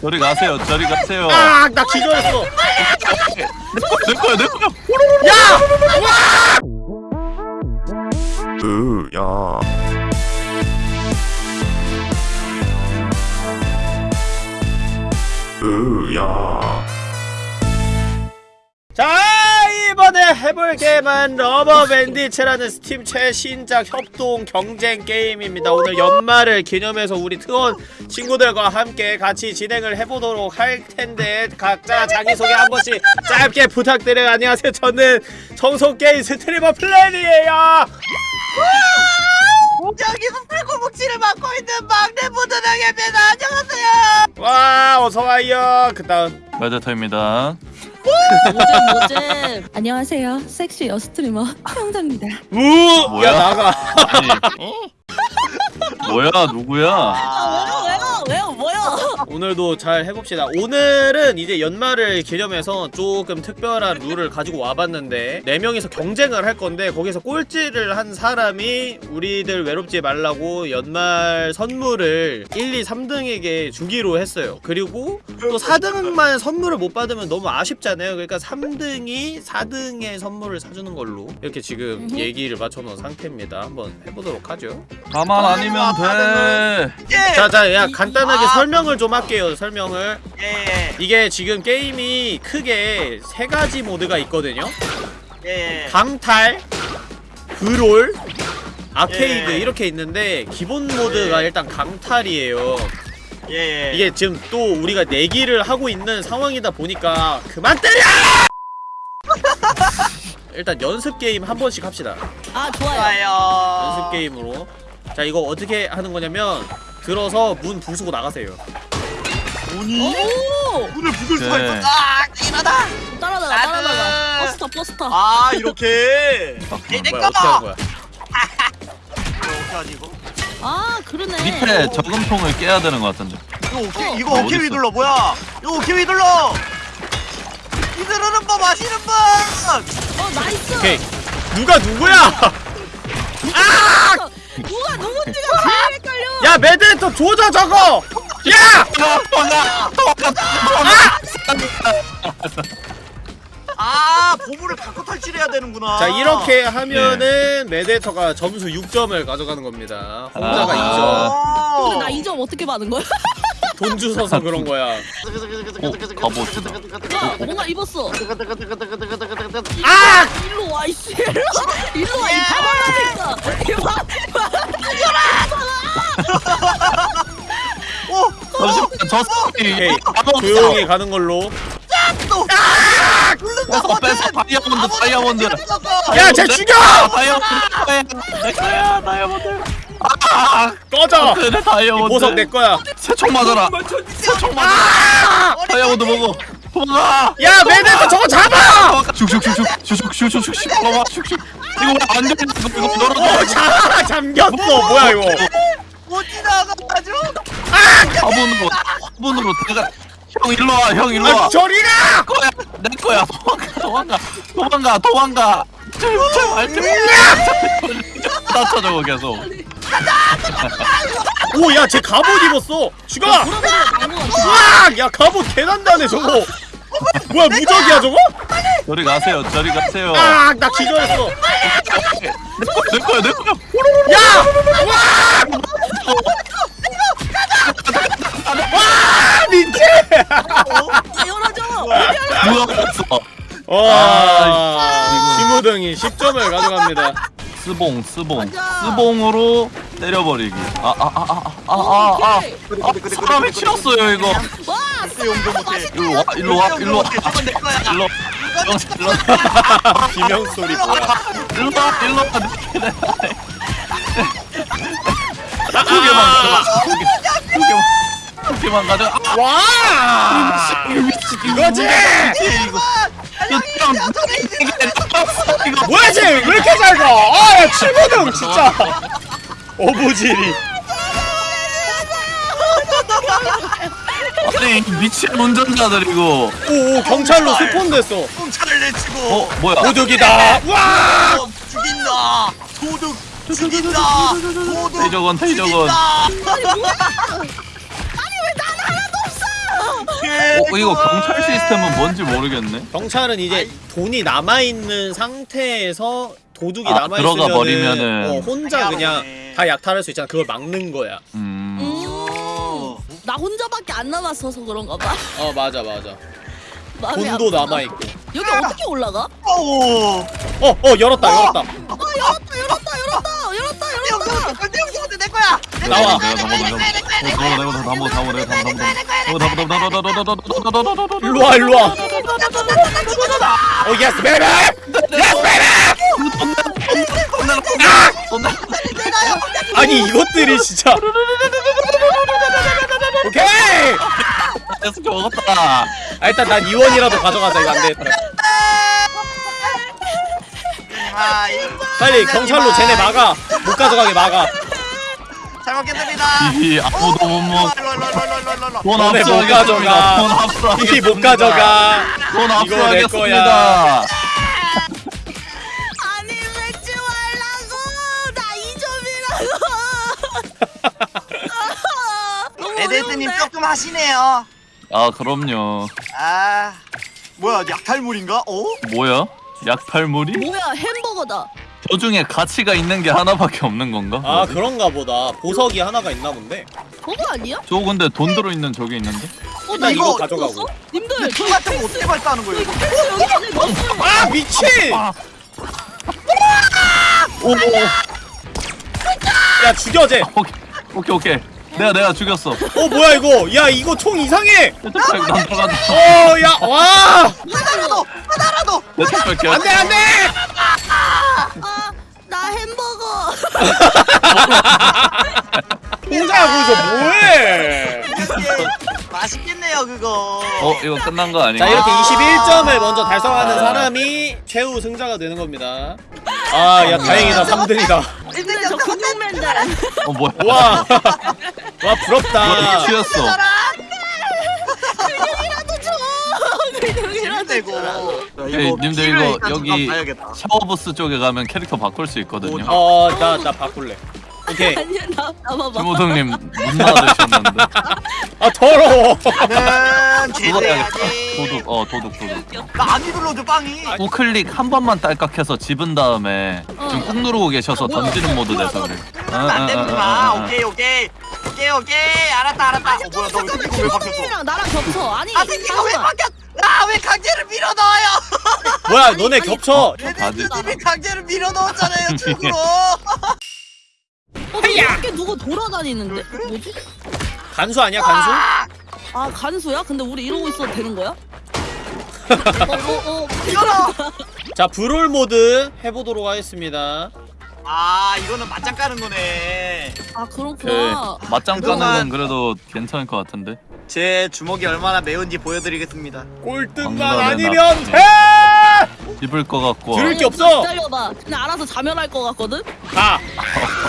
저리 가세요. 저리 가세요. 아, 나 기절했어. 내 거야, 내 거야. 야! 으, 야. 으, 야. 해볼 게임은 Rubber Bandits라는 Steam 최신작 협동 경쟁 게임입니다. 오늘 연말을 기념해서 우리 트원 친구들과 함께 같이 진행을 해보도록 할 텐데 각자 자기소개 한 번씩 짧게 부탁드려요. 안녕하세요. 저는 청소게임 스트리머 플랜이에요. 여기서 풀고목치를 맡고 있는 막내 보드당입니다. 안녕하세요. 와, 어서와요. 그 다음. 메데터입니다. 모잼 모잼 안녕하세요 섹시 여스트리머 형자입니다 우! 뭐야? 야, 나가. 아니. 뭐야, 누구야? 아 왜요 왜요 왜요 뭐요 오늘도 잘 해봅시다. 오늘은 이제 연말을 기념해서 조금 특별한 룰을 가지고 와봤는데 네 명이서 경쟁을 할 건데 거기서 꼴찌를 한 사람이 우리들 외롭지 말라고 연말 선물을 1, 2, 3등에게 주기로 했어요. 그리고 또 4등만 선물을 못 받으면 너무 아쉽잖아요. 그러니까 3등이 4등의 선물을 사주는 걸로 이렇게 지금. 얘기를 맞춰놓은 상태입니다. 한번 해보도록 하죠. 가만 아니면 돼. 예. 자, 자, 야 간단하게 아. 설명을 좀 할게요. 설명을. 예. 이게 지금 게임이 크게 세 가지 모드가 있거든요. 예. 강탈, 브롤, 아케이드 예. 이렇게 있는데 기본 모드가 예. 일단 강탈이에요. 예. 이게 지금 또 우리가 내기를 하고 있는 상황이다 보니까 그만 때려! 일단 연습 게임 한 번씩 합시다. 아 좋아요 좋아요. 연습 게임으로. 자 이거 어떻게 하는 거냐면 들어서 문 부수고 나가세요. 문이 오 문을 부술 수가 네. 있어. 아, 이러다. 따라다가 따라다가 버스터 버스터 아, 이렇게. 내내 거다. 어떻게 하는 거야? 이거 어떻게 하지 이거? 아 그러네 밑에 저금통을 깨야 되는 것 같은데. 이거 오케이 어. 이거 어, 오케이 어딨어? 휘둘러 뭐야? 이거 오케이 휘둘러. 휘두르는 법 아시는 분? 어 nice 오케이. 누가 누구야? 아! 누가 누군지가 제일 헷갈려 야 매드해터 조져 저거! 야! 아 보물을 갖고 탈출해야 되는구나. 자 이렇게 하면은 매드해터가 점수 6점을 가져가는 겁니다. 혼자가 아. 2점. 근데 나 2점 어떻게 받은 거야? 돈 주워서 그런 거야. 어, 갑옷이다. 와 뭔가 입었어 아! 일로 와 이씨 일로 와 일로 와 오, 잠시만, 저. 바로 조용히 가는 걸로. 또. 아, 굴른다. 뺏어, 뺏어, 다이아몬드, 다이아몬드. 야, 쟤 죽여! 다이아몬드 내 거야. 내 거야, 다이아몬드. 아, 꺼져! 그래, 이 다이아몬드. 보석 내 거야. 새총 맞아라. 새총 맞아. 아! 다이아몬드 먹어. 도망가. 야 매드헤터 저거 잡아! 슉슉슉슉 슉슉 슉슉슉 슉 슉슉 이거 왜안 열려 이거 어, 열어줘 자, 잠겼어. 뭐야 이거? 못 지나가가지고. 화분으로 화분으로 내가 형 일로 와 형 일로 아, 와 저리 가! 거야 내 거야 도망가 도망가 도망가 도망가 제발 다 찾아고 계속 오, 야, 쟤 갑옷 입었어. 죽어! 우와! 야, 갑옷 개난다네 저거. 뭐야, 무적이야 저거? 저리 가세요 저리 가세요 아, 나 기절했어. 내 거야 내 거야 야! 와! 와! 민지! 아 열어줘 누가 그랬어 와, 시무등이 10점을 가져갑니다. 스봉 스봉. 스봉으로 때려버리기. 아아아아아 아아 사람이 치웠어요 이거. 와. 일로 와 일로 와 일로 와. 일로 형, 일로 와. 비명 소리? 일로 와. 일로 와 두 개만 가져. 두 개만 두 개만 가져. 아. 와! 이거지! 이거 이거 이거 뭐야 쟤! 왜 이렇게 잘 가? 아, 야, 7무등 진짜! 어부지리. 아니 미친 운전자들 이거 오, 오, 경찰로 스폰됐어. 꽁차를 내치고. 어 뭐야 도둑이다! 와! 어, 죽인다. 도둑 죽인다. 도둑 죽인다. 아니 뭐야 아니 왜없 어 이거 경찰 시스템은 뭔지 모르겠네. 경찰은 이제 돈이 남아 있는 상태에서 도둑이 아, 남아 들어가 버리면은. 어, 혼자 그냥. 다 약탈할 수 있잖아. 그걸 막는 거야. 음. 음. 나 혼자밖에 안 남았어서 그런가 봐. 어 맞아 맞아. 돈도 아프다. 남아 있고. 여기 어떻게 올라가? 오. 어 어 열었다 열었다. 어 열었다 열었다 열었다 열었다 형, 열었다. 형, 내 거야. 내 나와. 거야, 내가 내 거야, 내 거야, 내 거야, 내 거야, 내 거야, 내 일로 와 일로 와. 어 yes baby. Yes baby. 아니 이것들이 진짜. 오케이. 에스케 먹었다. 아, 일단 난 이원이라도 가져가자 이거 안 되겠다. 아, 이- 빨리 경찰로 쟤네 막아. 못 가져가게 막아. 잘 먹겠습니다. 이 아무도 못 먹. 일로. 돈 너네 못. 가져가. 돈. 이못 가져가. 돈 이거 내 압수하겠습니다. 아니 맺지 말라고 나 이점이라고. 에데스님 조금 하시네요. 아 그럼요. 아, 뭐야, 약탈물인가? 어? 뭐야? 약탈물이? 뭐야 햄버거다. 저 중에 가치가 있는 게 하나밖에 없는 건가? 아 그런가 보다. 보석이 하나가 있나 본데. 그거 아니야? 저 근데 돈 들어 있는 저게 있는데? 어, 나 일단 이거 이거 가져가고. 님들 저총 같은 거 어떻게 발사하는 거예요? 이거? 패스 여기 안에 넣었어요. 아 미친! 오, 오, 야 죽여 쟤. 오케이, 오케이, 오케이. 내가 내가 죽였어. 어 뭐야 이거? 야 이거 총 이상해. 내 택배 난 들어간다. 어야 와. 하나라도! 하나라도! 내 택배 안돼 안돼. 아, 나 햄버거. 공자야 거기서 뭐해? 맛있겠네요, 그거. 어 이거 끝난 거 아닌가? 자 이렇게 21점을 먼저 달성하는 사람이 최후 승자가 되는 겁니다. 아 야 다행이다 3등이다. 님들 저 근육맨들. 어 뭐야? 와. 와너 부럽다. 취했어. 근육이라도 줘. 에이, 님들 이거 여기. 샤워부스 쪽에 가면 캐릭터 바꿀 수 있거든요. 어나나 바꿀래. 오케이. 아니야 나 나봐봐. 주무동님 문 닫으셨는데. 아 더러워. 나는 해야겠다. 제대야지. 도둑, 어 도둑 도둑. 나안 눌러줘, 빵이. 우클릭 한 번만 딸깍해서 집은 다음에 지금 꾹 누르고 계셔서 아, 뭐야? 던지는 모드 돼서 그래. 안 되는구나. 오케이, 오케이. 오케이, 오케이. 알았다, 알았다. 어, 뭐야, 너왜 생긴 거왜 바뀌었어? 주무동님이랑 나랑 겹쳐. 아니 아, 생긴 거왜 잠깐만. 바뀌었? 아, 왜 강제로 밀어 넣어요? 뭐야 너네 겹쳐. 에데스님이 강제로 밀어 넣었잖아요, 축으로. 어, 밖에 누구 돌아다니는데? 뭐지? 간수 아니야 간수? 아 간수야? 근데 우리 이러고 있어도 되는 거야? 어, 어, 어. 열어. 자 브롤 모드 해보도록 하겠습니다. 아, 이거는 맞짱 까는 거네. 아그 그렇구나. 맞짱 까는 그동안- 건 그래도 괜찮을 것 같은데. 제 주먹이 얼마나 매운지 보여드리겠습니다. 꼴등만 아니면 나- 돼. 입을 것 같고. 들을 게 없어. 기다려봐. 그냥 알아서 자멸할 것 같거든? 가.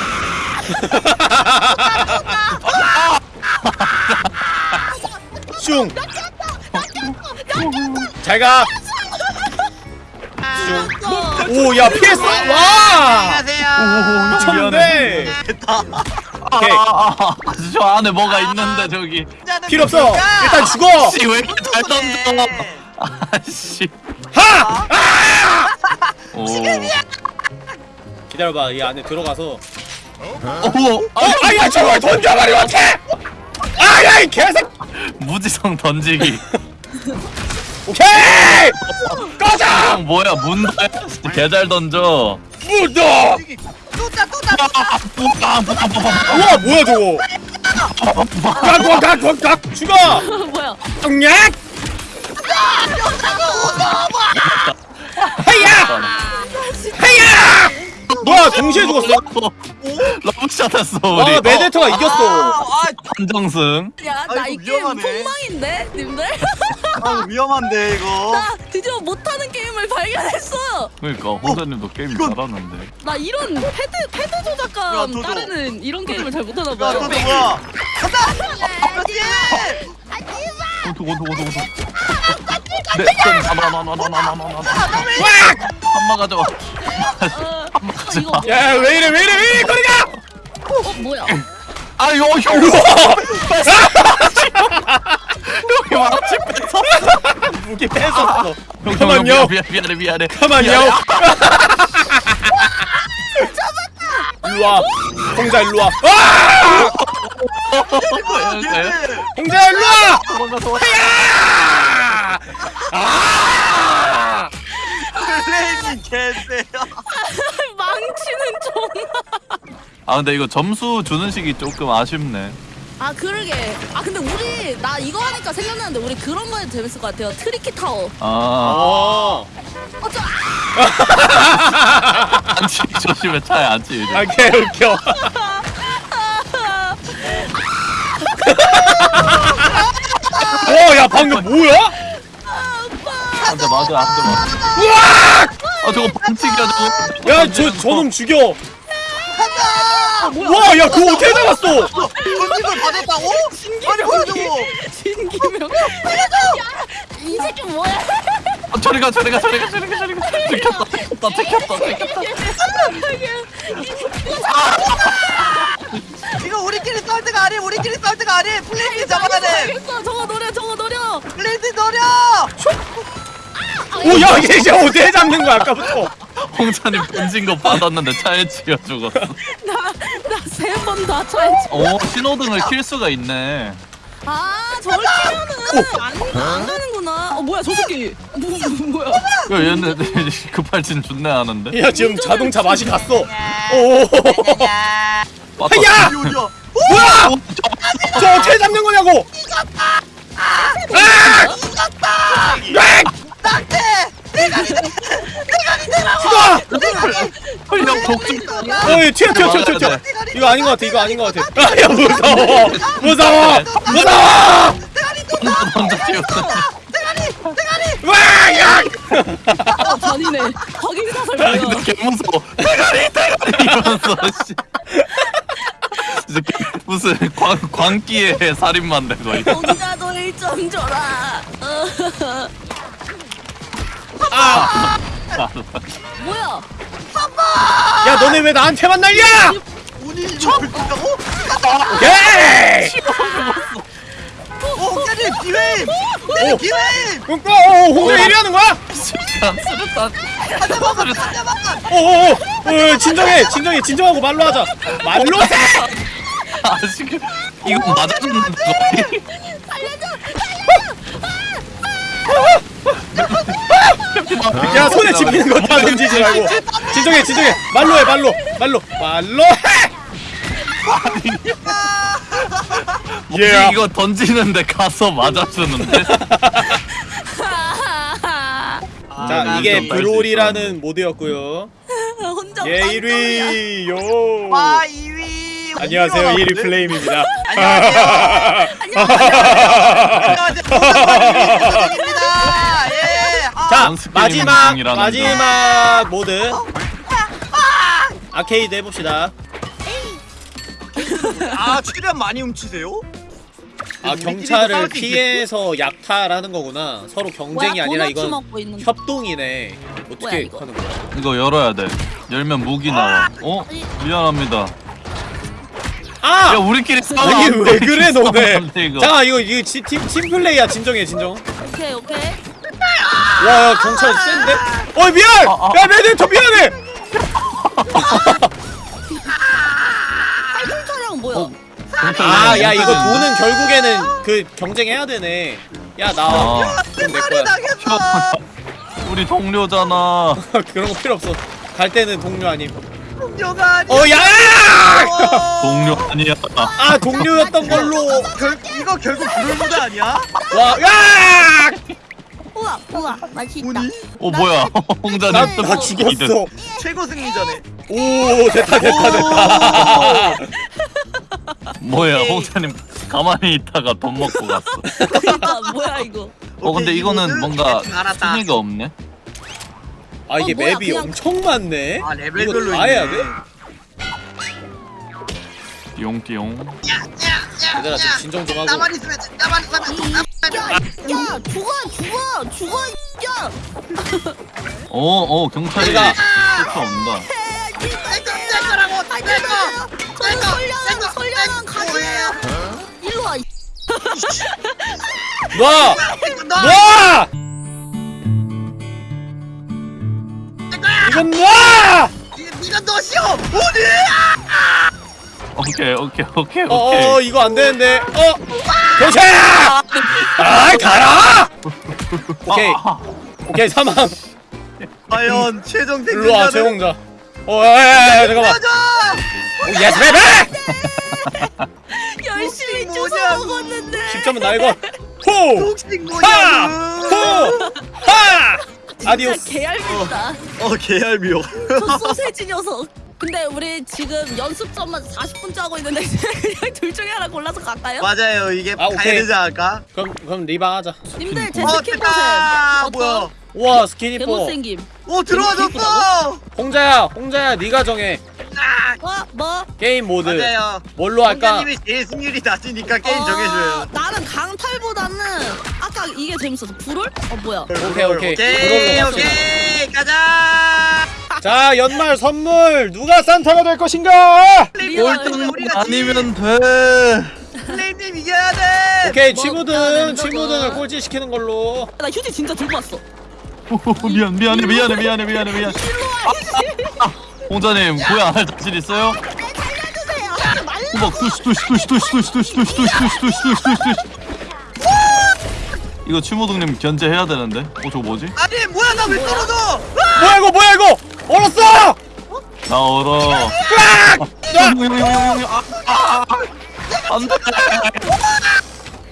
슝. 잘 가. 어. 오, 야 피했어. 와. 안녕하세요. 미쳤는데. 됐다. 오케이. 아, 아, 아, 저 안에 뭐가 있는데 저기. 필요 없어. 일단 죽어. 씨 왜 이렇게 잘 던져? 네. 아씨. 하. 오. 기다려봐. 이 안에 들어가서. 오. 어, 아야 저걸 던져버리면 어떡해. 아야 이 개색. 무지성 던지기. 오케이. 꺼져. 형 뭐야 문도 개잘 던져. 무더. 또다 또다. 우와 뭐야 저거. 각각각각 죽어. 뭐야? 똥약. 하야. 하야. 뭐야 동시에 죽었어? 러브샷 했어 우리. 와 메데터가 이겼어. 아, 판정승. 야, 나이 아이고, 게임 위험하네. 폭망인데, 님들? 아, 아, 위험한데 이거. 나 드디어 못하는 게임을 발견했어. 그러니까 홍사님도 게임 이건- 잘하는데. 나 이런 패드 패드 야, 조작감 도도. 따르는 이런 게임을 잘 못하나 야, 봐요. 또또 뭐야? 간다. 그렇지. 원투 원투 원투 원투. 네, 나나나나나나나나. 한마 가져. 어, 이거 뭐- 야 왜 이래 왜 이래 왜 이래 거리가. 어 뭐야? 아유 형. 여기 마치 뺏어. 무기 뺏었어 형, 형, 가만요. 형, 미안, 미안해 미안해 가만요 일로와 홍자 일로와 아! 홍자 일로와 도망가 도망가 아! 플레이님 개쎄요. 아 근데 이거 점수 주는 식이 조금 아쉽네 아 그러게. 아 근데 우리 나 이거 하니까 생각나는데 우리 그런 거 해도 재밌을 것 같아요. Tricky Tower. 아 어 어쩌? 안치 조심해 차에 안치 이제 아, 개 웃겨. 오, 야, 방금 뭐야? 안돼 맞아 안돼 맞아 우와! 아 저거 반칙이야 저거 야, 저, 저놈 죽여. 와, 야, 그거 어떻게 잡았어? 전직을 받았다고? 아니 뭐야 저거? 진기명. 이 새끼 뭐야? 아, 저리 가 저리 가 저리 가 저리 가 저리 가 들켰다 들켰다 들켰다 들켰다 이거 우리끼리 싸울 때가 아니 우리끼리 싸울 때가 아니 플레이님 잡아야 돼. 알겠어. 저거 노려. 저거 노려. 플레이님 노려. 오, 야, 이게 이제 어떻게 잡는 거야, 아까부터? 홍자님 던진 거 받았는데 차에 치여 죽었어 나나 세 번 다 차에. 오 신호등을 킬 수가 있네 아 저걸 키면은 안, 안 가는구나. 어 뭐야 저 새끼. 뭐, 뭐 뭐야? 야 얘네 급발진 존나 하는데 야, 지금 자동차 맛이 갔어. 오! 요요. 뭐야! 저 어떻게 잡는 거냐고! 아! 아! 딱대. 죽어! 형 독중 어이 튀어 튀어 튀어 튀어 튀어 이거 아닌 것 같아 이거 아닌 것 같아 아야 무서워 무서워 무서워 먼저 뛰었어 와야 어 잔이네. 확인 사설 야 뭐야? 근데 개 무서워 대가리 대가리 이러면서 씨 무슨 광, 광기의 살인마인데 거의 공자도 1점 줘라. 어. 아, 뭐야? 야 너네 왜 나한테만 날려 운이 이거 불끈다고? 오케이 오 홍자님 기회. 오. 기회. 어, 어, 홍대 1위 하는 거야 수류탄 수류탄 하자마자 하자마자. 오오오 어, 진정해 진정해 진정하고 말로 하자 말로 해 아 지금 이거 맞아줬는데 거의 야 손에 집히는 거 다 던지지 말고. 진정해 진정해. 말로 해 말로. 말로. 말로 해! 예. 이거 던지는데 가서 맞아주는데? 자 아, 이게 브롤이라는 모드였고요. 혼자 예 빵점이야. 1위. 요. 아 2위. 안녕하세요 1위 플레임입니다. 안녕하세요. 안녕하세요. 부장입니다. 예. 아, 자 게임은 마지막 마지막 모드 아케이드 해봅시다 아 최대한 많이 훔치세요? 아 경찰을? 피해서 약탈하는 거구나 서로 경쟁이 뭐야, 아니라 이건. 협동이네 어떻게 이거? 하는 거야 이거 열어야 돼 열면 무기 나와 어? 미안합니다 아! 야 우리끼리 싸워 아니 왜 그래 너네. 잠깐 이거 이거 지- 팀, 팀 플레이야 진정해 진정 오케이 오케이. 와 야, 경찰 센데? 어이 미안! 아, 아. 야 매니저 미안해! 팔꿈 차량 뭐야? 아야 이거 돈은 결국에는 그 경쟁해야 되네 야 나와 아, 내 거야 나겠다. 우리 동료잖아 그런 거 필요 없어 갈 때는 동료 아님 동료가 아니. 어 야! 동료 아니야 아 동료였던 걸로 결 이거 결국 불물보드 아니야? 와 야! 우와 우와 맛있다. 운이 어 뭐야 홍자님 나, 또나 죽었어 최고 승리자네. 오 됐다 됐다 됐다 뭐야. 홍자님 가만히 있다가 돈 먹고 갔어 그러니까 뭐야 이거? 어 근데 오케이, 이거는 뭔가. 순위가 없네 아 이게 어, 뭐야, 맵이 그냥- 엄청 많네 아 레벨별로 다 해야 돼? 띠용띠용 얘들아 좀 진정 좀 하고 나만 있으면 돼, 나만 있으면 야, 야, 죽어, 죽어, 죽어, 야. 어, 어, 경찰이 내가- 쫓아온다. 거라고 땡거 땡거 땡거 설령은 설령은 가져요. 일로 와. 이 놔! 놔! 이건 놔! 네가 너시오 오늘 오케이 오케이 오케이 어 오케이. 이거 안 되는데. 어! 경찰 아이 가라! 오케이. 아, 오케이 사망 과연 최종 일로 와 생존자는 최홍자. 어 야야 야 잠깐만. 오, yes baby 열심히 뭐냐, 주워 먹었는데. 10점은 나 이거. 호! 독식 뭐냐 호! 하! adiós. 개얄밉다. 어 개얄미워. 저 소세지 녀석 근데 우리 지금 연습전만 40분째 하고 있는데 그냥 둘 중에 하나 골라서 갈까요? 맞아요 이게 아, 가야 오케이. 되지 않을까? 그럼 그럼 리방 하자 님들 제 어 스킨 보셈 됐다 뭐야 어떤? 우와 스키니뽀 개못생김. 오 들어와줬어! 홍자야 홍자야 네가 정해. 어? 뭐? 게임 모드. 맞아요. 뭘로 할까? 형님이 제일 승률이 낮으니까 게임 어, 정해줘요. 나는 강탈보다는 아까 이게 재밌었어. 불을? 어 뭐야? 오케이 오케이. 오케이 그걸로 오케이. 가자! 자 연말 선물. 누가 산타가 될 것인가? 꼴등 우리가 아니면 돼. 플레임님 이겨야 돼. 오케이 뭐, 치무든 나는 치무든을 저거. 꼴찌 시키는 걸로. 나 휴지 진짜 들고 왔어 미안 미안해 미안해 미안해 미안해 미안해 아, 홍자님 고야 안할 자신 있어요? 호박 이거 추모등님 견제해야 되는데 어 저거 뭐지? 아니 뭐야 나 왜 떨어져 뭐야 이거 뭐야 이거 얼었어! 나 얼어 아, 아, 아. 안돼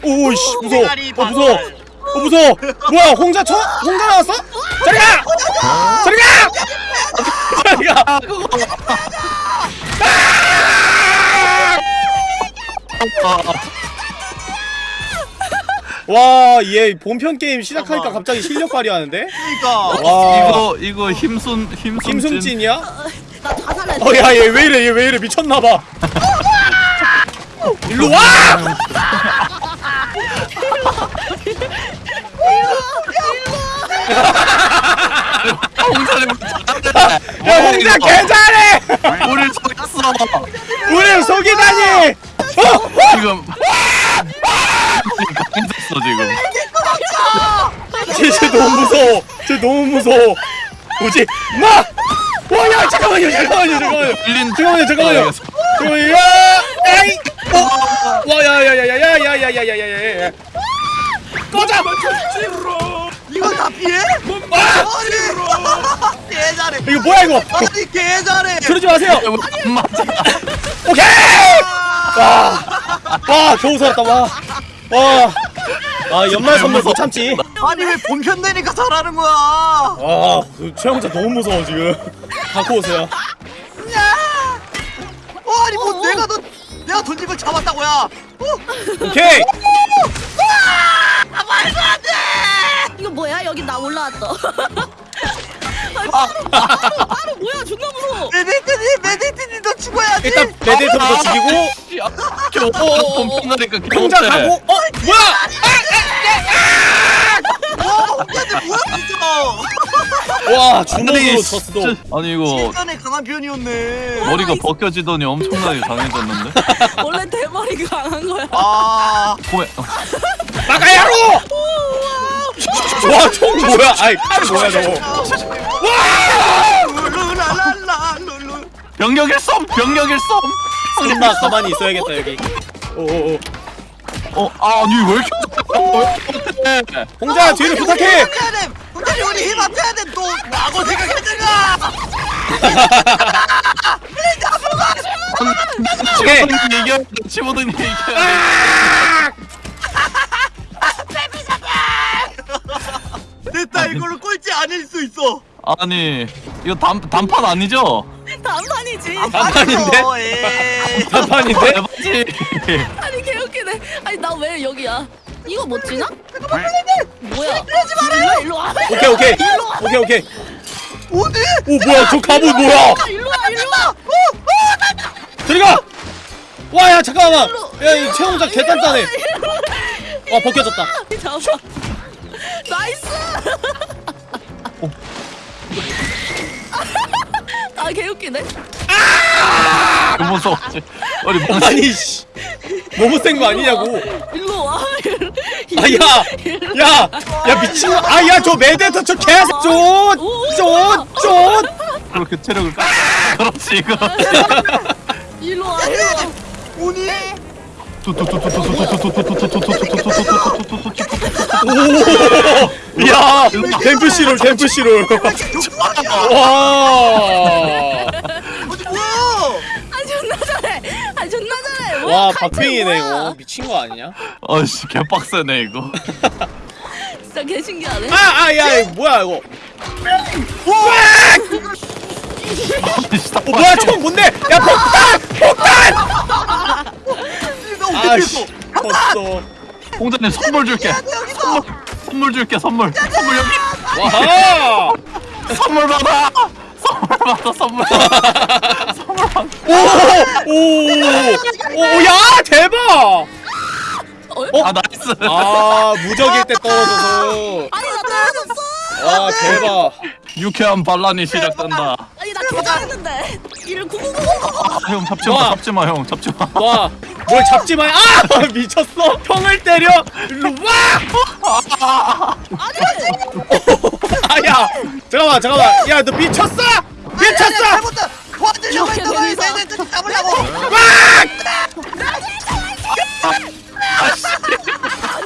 오이씨 무서워 어 무서워 어 무서워 뭐야 홍자 쳐? 홍자 나왔어? 저리 가! 저리 가! 저리 가! 와, 얘 본편 게임 시작하니까 갑자기 실력 발휘하는데? 그니까 와, 이거 이거 힘순 힘순 김승진이야? 나 자살했어 어, 야, 얘 왜 이래? 얘 왜 이래? 미쳤나봐. 일로 와! 홍자님 야, 홍자 개 잘해! 우리 속였어 우리를 속이다니! 지금 강했어 지금 쟤, 쟤 너무 무서워. 쟤 너무 무서워. 뭐지? 마! 와, 야, 잠깐만요, 잠깐만요, 잠깐만요. 잠깐만요, 잠깐만요. 잠깐만요, 야! 야이! 어! 와, 야, 야, 야, 야, 야, 야, 야, 야, 야, 야, 야, 야. 꺼져! 이거 다 피해? 아! 아니 개 잘해 이거 뭐야, 이거? 아니 개 잘해 그러지 마세요! 안 맞아 오케이! 와, 와, 겨우 살았다, 와. 와. 아, 연말 선물 못 참지. 아니 왜 본편 되니까 잘하는 거야 아, 그 최영자 너무 무서워, 지금. 갖고 오세요. 야! 어 아니 뭐 어, 어. 내가 너 내가 던진 걸 잡았다고야 어? 오케이! 아 말도 안 돼! 이거 뭐야? 여기 나 올라왔다 아니, 바로, 바로, 바로 뭐야 존나 무서워 메디트니 메디트니 너 죽어야지. 일단 메데이터부터 죽이고, 겨우 어, pom핑하니까 홍자 가고, 어? 뭐야! 와 혼자지 뭐야 진짜 와, 주먹으로 졌어. 아니 이거 실전에 강한 편이었네 머리가. 벗겨지더니 엄청나게 강해졌는데 원래 대머리가 강한 거야 아 고에 나가야로! 와, 총 뭐야? 아이, 칼 뭐야, 저거. 룰루랄랄라 룰루 병력일 썸 병력일 썸 설마 가만히 있어야겠다, 여기. 오오오. 어 아니 왜 이렇게 홍자, 뒤를 부탁해! 돼 혼자지 우리 힘 합쳐야 돼또 라고 생각했잖아 오케이. 치모등이 얘기해야 돼 치모등이 얘기해야 돼 됐다 이걸로 꼴찌 아닐 수 있어 아니 이거 단, 단판 아니죠? 단판이지 단판인데? 단판인데? 아니 개웃기네 아니 나 왜 여기야 이거 못 지나? 뭐야 일로 일로 와 오케이, 오케이. 오케이, 오케이. 어디? 오, 뭐야, 저 갑옷 뭐야? 일로 와 일로 와 들어가! 와, 야, 잠깐만! 야, 이 최홍자 개단단해. 와, 벗겨졌다. 잡아 nice 아 개웃기네 너무 무서웠지 우리 멍 아니, 씨. 너무 센 거 아니냐고. 일로 와 아, 야! 야! 야, 미친 거. 아, 야, 저 메데터 저 개새 쫀! 쫀! 쫀! 그렇게 체력을 깎아 그렇지 이거 일로 와 일로 와. 오니? 야 댐프 시롤 댐프 와. 뭐야? 아 존나 잘해. 아 존나 잘해. 뭐야, 와 칼퇴 박빙이네 뭐야? 이거 미친 거 아니냐? 어씨 개빡세네 이거 진짜 개 신기하네. 아 아야 뭐야 이거? 아씨, 어 뭐야 총 뭔데? 야 폭탄 폭탄! 아씨 했어? 졌어. 홍자님 선물 줄게. 여기서. 선물 줄게 선물. 선물 여기. 와하. 선물 받아. 선물 받아 선물. 받아 선물 받아. 오오오야 대박! 아 nice. 아 무적일 때 떨어져서. 아니 나 떨어졌어. 와 대박. 유쾌한 반란이 시작된다 아니 나 개잘했는데. 이를 구구구구. 아, 형 잡지 와. 마 잡지 마 형 잡지 마 와, 뭘 잡지 마. 아! 미쳤어? 형을 때려? 일로 와! 아니. 아, 야! 잠깐만, 잠깐만. 야, 너 미쳤어? 미쳤어! 잘못다. 도와주려고 했던. 되면서. 얘네들 잡으려고.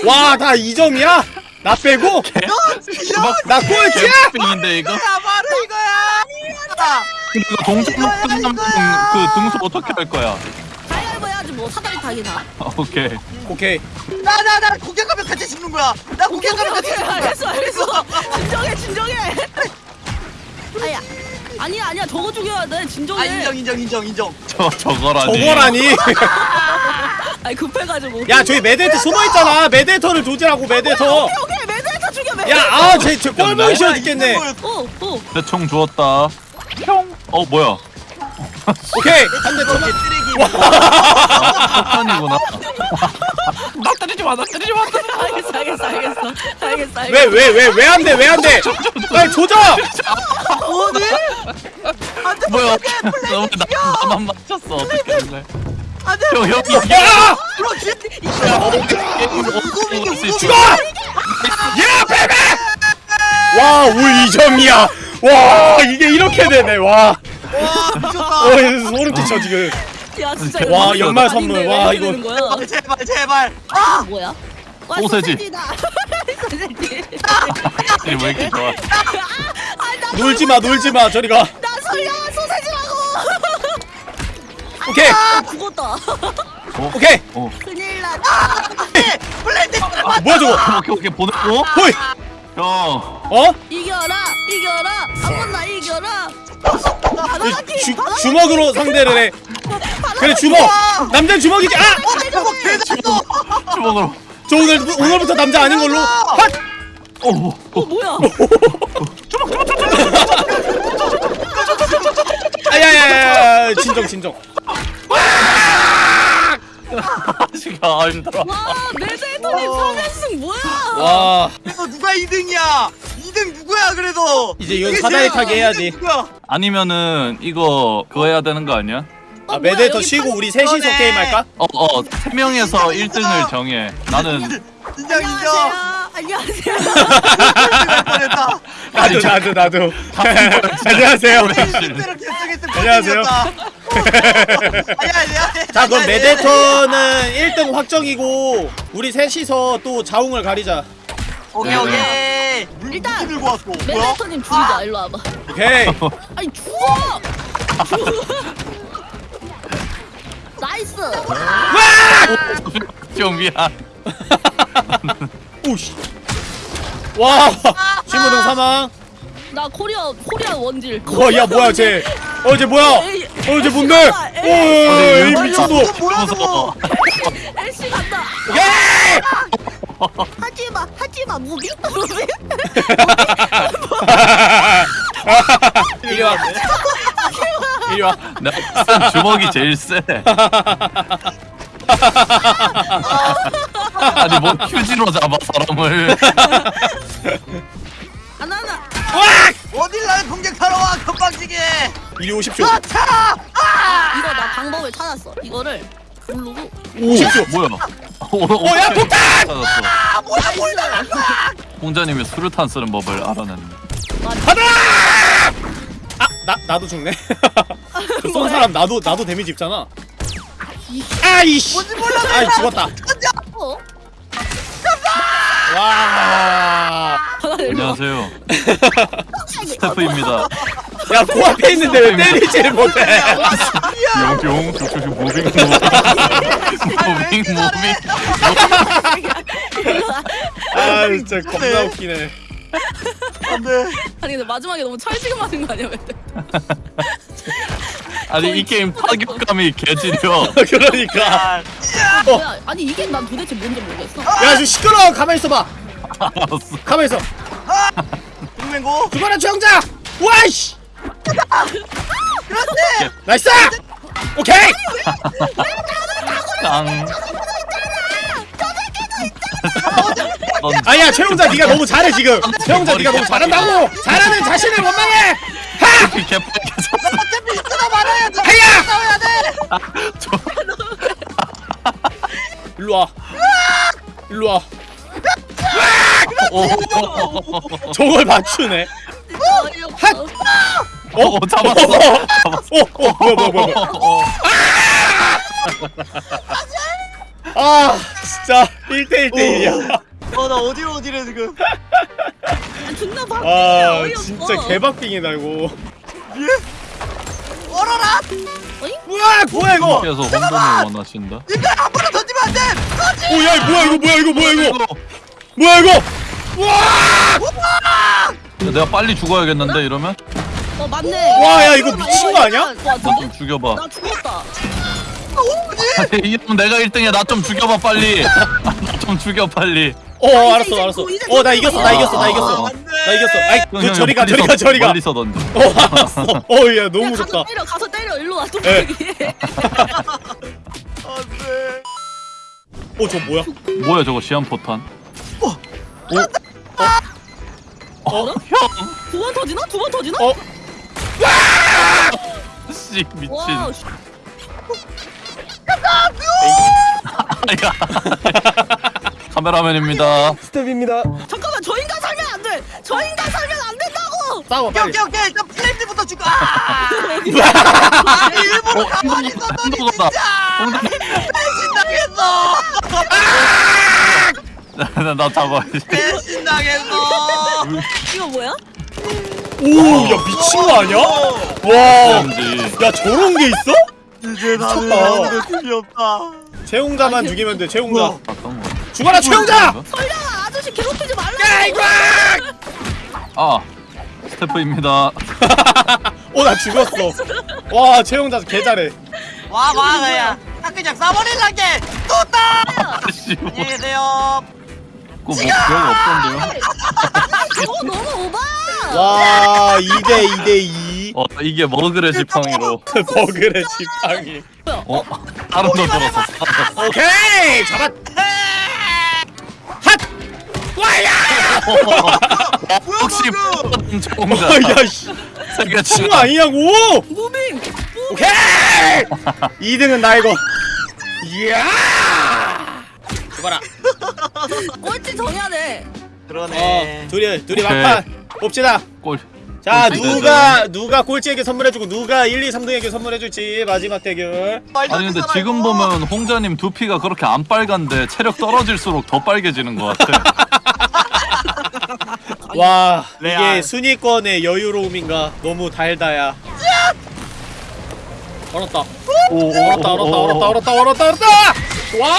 와, 다 2점이야? 나 빼고? 나 꼴찌야? 개빙인데 이거 야 바로 이거야. 근데 이거 동작 끝나면 그 등수 어떻게 할 거야 가위바위보 해야지 뭐 사다리 타기나. 아, 오케이 오케이. 나 나 나 공격하면 같이 죽는 거야. 나 공격하면 같이 죽는 거야. 알겠어 알겠어. 진정해 진정해. 아야. 아니야 아니야 저거 죽여야 돼 진정해. 아 인정 인정 인정 인정. 저 저거라니 저거라니? 아니 급해가지고. 야, 저기 메데이터 숨어 있잖아. 메데이터를 조지라고, 메데이터. 오케이 오케이 매달려 죽여 매달려. 야, 아, 쟤, 쟤 꼴보기 싫어 죽겠네. 오 오. 내총 주웠다 평 어 뭐야 오케이. 한대 더. 저게 쓰레기. 폭탄이구나 나 때리지 마 나 때리지 마 알겠어 알겠어 알겠어 알겠어 알겠어. 왜, 왜, 왜, 왜 안 돼, 왜 안 돼? 빨리 조져! 뭐니? 안돼 뭐야 너무 나, 나만 맞췄어 어떻게 할래 안돼. 형 형이 야! 그렇지. 죽어! 야, 베베! 와, 울 2점이야. 와, 이게 이렇게 되네, 와. 와 미쳤다. 어, 소름 끼쳐, 지금. 야 진짜 와, 이거 연말 아닌데 선물. 왜 와, 이거. 거야? 아, 제발 제발. 아 뭐야? 와, 소세지. 소세지다. 소세지. 왜 이렇게 좋아 놀지 마, 놀지 마, 저리 가. 나 설령 소세지라고. 오케이, 아 죽었다. 어 오케이. 어. 큰일 났다. 블렌드. 아, 뭐야, 저거? 오케이 오케이 보냈고 호이! 형 어? 이겨라 이겨라 한번 나 이겨라. 이 바나나키 주, 주먹으로 상대를 해. 그래, 주먹! 남자는 주먹이지! 아! 개잘도. 주먹으로 저 오늘, 오늘부터 남자 아닌 걸로. 헛! 어 뭐, 어 뭐야? 아야야야, 진정, 진정. 아씨 가아 힘들어 와 메데이터님 3연승 뭐야? 와, 그래서 누가 2등이야? 2등 누구야 그래도? 이제 이건 이게 사다리 제일 타기 해야지. 2등 누구야? 아니면은 이거 그거 해야 되는 거 아니야? 어, 아, 메데이터 쉬고 팔- 우리 셋이서 그러네. 게임 할까? 어어 세 명에서 1등을 정해 나는 인정 인정. 안녕하세요. 나도, 나도, 나도. 안녕하세요. 결승했으면 안녕하세요. 자, 그럼 메데이터는 1등 확정이고, 우리 셋이서 또 자웅을 가리자. 오케이 네. 오케이. 물 일단 무기 들고 왔어. 뭐야? 메데이터님 죽이자. 일로 와봐. 오케이. 아니 죽어! Nice! 좀 미안 오씨. 와, 신부등 사망. 나 코리아 코리아 원질. 와, 야, 뭐야, 쟤. 어, 쟤 뭐야? 어, 쟤 뭔데? 오, 에이, 이 미친놈. 뭐야 저거? 엘씨 간다. 예! 하지마 하지마 무기 무기. 이리 와. 이리 와. 쓴 주먹이 제일 세 아니 뭐 휴지로 잡아 사람을 하나나. 어딜 날 공격하러 와 건방지게. 이리 오십시오. 아차! 이거 나 방법을 찾았어. 이거를 누르고. 오십시오. 뭐야 어, 어, 야, 폭탄! 아 뭐야 뭐야. 공자님이 수류탄 쓰는 법을 알아냈네 받아! 아, 나 나도 죽네. 그쏜 사람 나도 나도 데미지 입잖아. 아이씨. 아이 죽었다. 어? 와. 안녕하세요. 스태프입니다. 야 코앞에 있는데 왜 때리지를 못해? 용용 조조조 moving moving moving moving. 아 진짜 겁나 웃기네. 안돼 아니 근데 마지막에 너무 찰지게 맞은 거 아니야? 아니 이 게임 타격감이 개지려. 그러니까. 아, 뭐야? 아니 이게 난 도대체 뭔지 모르겠어. 야좀 시끄러워. 가만히 있어봐. 알았어. 가만히 있어. 빙맹고 죽어라 최홍자. 와이씨. Nice. 오케이. 땅. 아니야 최홍자 네가 너무 잘해 지금. 최홍자 네가 너무 잘한다고. 잘하는 자신을 원망해. 피 개빨개졌어. 어차피 쓰다 말아야 돼 해야. 싸워야 돼 일로 와. 일로 와. 오, 저걸 맞추네. 어이없어. 오, 오, 잡았어. 잡았어. 어, 어, 뭐야, 뭐야, 뭐야. 어, 아, 진짜 1대1대1이야. 어나 어디로 어디래 지금 아, 존나 바뀌네. 아, 어이없어. 진짜 개박빙이다 이거. 얼어라 우와, 뭐야 이거? 그래서 혼돈을 원하신다. 이거 앞으로 던지면 안돼 오, 야, 뭐야 이거, 뭐야 이거, 뭐야 이거, 뭐야 이거? 우와! 내가 빨리 죽어야겠는데 이러면? 어 맞네. 와, 야, 이거 미친 거 아니야? 와, 나좀 죽여봐. 나 죽었다. 아니, 이러면 내가 1등이야. 나 좀 죽여봐 빨리. 나 좀 죽여 빨리. 어, 이제, 알았어, 이제 알았어. 고, 이제 어, 나 고. 이겼어, 나 이겼어, 나 이겼어. 아, 나 이겼어. 아이, 형, 그 형, 저리 가, 저리 멀리서- 가, 저리 가. 멀리서 던져. 어, 알았어. 어, 야, 너무 야, 무섭다. 가서 때려. 가서 때려. 일로 와. 또 예. 안돼 어, 저 뭐야? 뭐야 저거 시한포탄? 어? 형! 두번 터지나? 두 번 터지나? 어? 씨 미친. 와, 씨. 아야. 카메라맨입니다. 스텝입니다. 잠깐만 저 인간 살면 안 돼. 저 인간 살면 안 된다고. 싸워, 오케이 빨리. 오케이 오케이 일단 플레임들부터 죽어 아 아, 일부러 어, 가만히 한번 있었더니 한번 진짜 배신당했어 나, 나 잡아. 배신당했어 이거 뭐야? 오, 야, 미친 거 아니야? 와. 야, 저런 게 있어? 이제 나는 미쳤다. 아무도 힘이 없다 최용자만 죽이면 돼, 최용자. 어떤 거? 죽어라, 최용자! 설령아 아저씨 괴롭히지 말라. 야, 이거! 아 스태프입니다. 어, 나 죽었어. 와, 최용자 개 잘해. 와 와 그냥 딱 그냥 싸버릴란게 떴다 아씨 뭐 안녕히 계세요 그거 뭐 별거 없던데요? 저거 너무 오바. 와, 2대 2대 2. 어 이게 머그레 지팡이로. 버그의 지팡이. 뭐야? 어 다른 거 들었어. 오케이! 잡았! 핫! 와야! 혹시 뭐야, 총자 어, 야, 씨. 세계 친구 친구 아니냐고! 무빙. 오케이! 2등은 나 이거. 이야! 죽어라. 꼴찌 정해야 돼. 그러네 어, 둘이 둘이. 막판 봅시다. 골. 자, 꼴찌 누가 누가 꼴찌에게 선물해주고 누가 1, 2, 3등에게 선물해줄지 마지막 대결. 아니 안 근데 지금. 보면 홍자님 두피가 그렇게 안 빨간데 체력 떨어질수록 더 빨개지는 것 같아. 와, 이게. 순위권의 여유로움인가? 너무 달다야. 얼었다. 오, 얼었다, 얼었다, 얼었다, 얼었다, 얼었다, 얼었다. 와!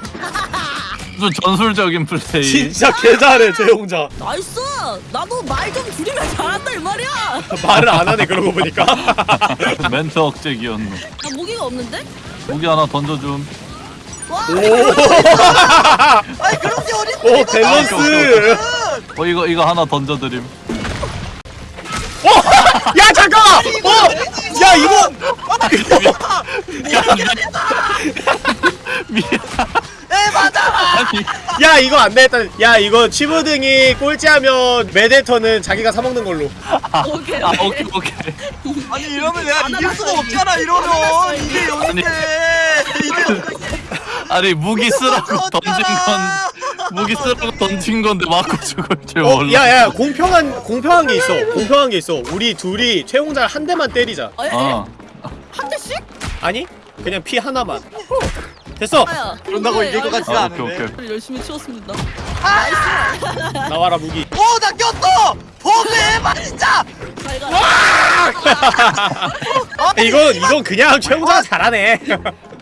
어. 무슨 전술적인 플레이. 진짜 개 잘해, 최홍자. Nice. 나도 말 좀 줄이면 잘한다 이 말이야. 말을 안 하네 그러고 보니까. 멘트 억제기였네. 나 무기가 없는데? 무기 하나 던져줌. 와. 아니 그런 게 어딨어 오, 밸런스. 어 이거 이거 하나 던져드림. 어! 야, 잠깐만! 어! 야, 이거! 미안. 에 맞아 아니 야, 이거 안 되겠다. 야, 이거 치부등이 꼴찌하면 메데터는 자기가 사먹는 걸로. 오케이. 아 오케이 오케이. 아니 이러면 내가 안 이길 수가 알았어, 없잖아. 이러면 안 이게. 여긴데 이게 아니 무기 쓰라고 던진 건 무기 쓰라고 던진 건데 맞고 죽을 줄 어, 몰라. 야야 공평한 공평한 게 있어. 공평한 게 있어. 우리 둘이 최홍자를 한 대만 때리자. 어, 예? 어. 한 대씩? 아니? 그냥 피 하나만. 됐어. 아야. 그런다고 이길 것 같지가 아, 않은데. 오케이 오케이. 열심히 치웠습니다. 나와라 무기. 오, 나 꼈어! 버그해봐, 진짜! 자기가 이건 이건 그냥 최홍자가 잘하네.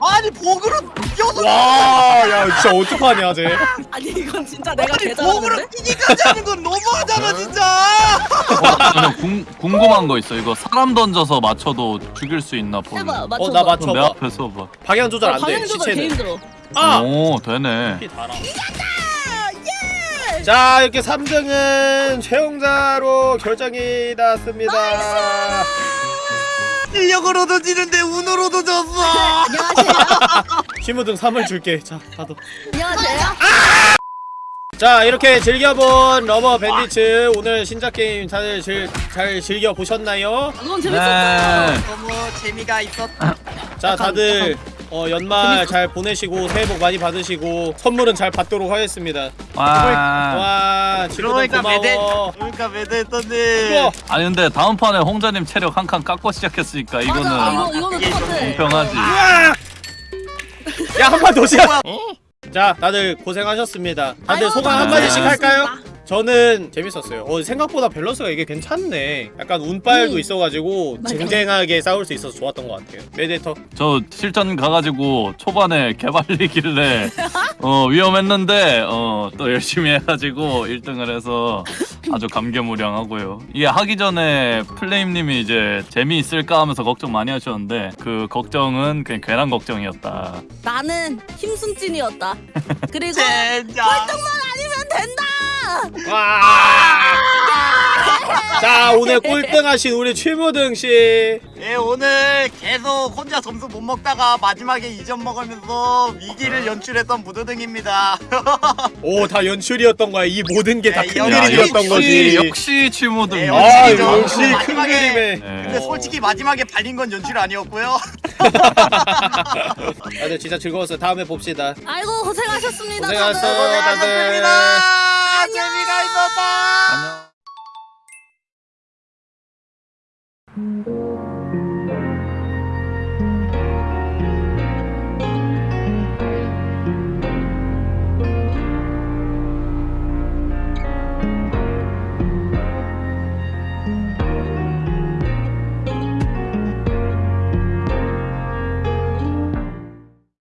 아니, 버그로 껴서. 와, 야 진짜 어떡하냐 쟤. 아니 이건 진짜 내가 아니, 개잘하는데? 버그로 끼기까지 하는 건 너무하잖아, 진짜! 어, 저는 궁, 궁금한 거 있어. 이거 사람 던져서 맞춰도 죽일 수 있나 보네. 해봐 어 맞춰봐. 나 그럼 내 맞춰봐. 앞에서 봐. 방향 조절 안 돼. 방향 조절 개 시체는. 힘들어. 아. 오 되네. 피 달아. 자 이렇게 3등은 최홍자로 결정이 났습니다. 실력으로도 지는데 운으로도 졌어! 안녕하세요. 심우등 3을 줄게. 자 다도. 안녕하세요. 자 이렇게 즐겨본 Rubber Bandits 오늘 신작 게임 다들 즐, 잘 즐겨 보셨나요? 그건 재밌었어요. 네. 너무 재미가 있었다. 자 다들 어, 연말 잘 보내시고 새해 복 많이 받으시고 선물은 잘 받도록 하겠습니다. 와. 와 친구들 그러니까 매대, 고마워. 그러니까 매대했던데. 우와. 아니 근데 다음 판에 홍자님 체력 한 칸 깎고 시작했으니까 맞아 이거는 이거 이거는 똑같아. 공평하지. 야한 판더 시작. 자 다들 고생하셨습니다. 다들 아이고, 소감 다 한마디씩 할까요? 저는 재밌었어요. 어, 생각보다 밸런스가 이게 괜찮네. 약간 운빨도 음. 있어가지고 맞아. 쟁쟁하게 싸울 수 있어서 좋았던 것 같아요. 메데터. 저 실전 가가지고 초반에 개발리길래 어 위험했는데 어 또 열심히 해가지고 1등을 해서 아주 감개무량하고요. 이게 하기 전에 플레임님이 이제 재미있을까 하면서 걱정 많이 하셨는데 그 걱정은 그냥 괜한 걱정이었다. 나는 힘순찐이었다. 그리고 젠장. 아니면 된다. 와! 자 오늘 꼴등하신 우리 최무등 씨. 예, 오늘 계속 혼자 점수 못 먹다가 마지막에 2점 먹으면서 위기를 연출했던 무드등입니다. 오 다 연출이었던 거야. 이 모든 게다 네, 큰 그림이었던 거지. 역시 취모등. 네, 아. 역시 큰 마지막에- 그림에. 네. 근데 솔직히 마지막에 발린 건 연출 아니었고요. 다들 진짜 즐거웠어요. 다음에 봅시다. 아이고 고생하셨습니다. 고생하셨어. 다들. 다들. 고생하셨습니다. 재미가 있었다. 안녕.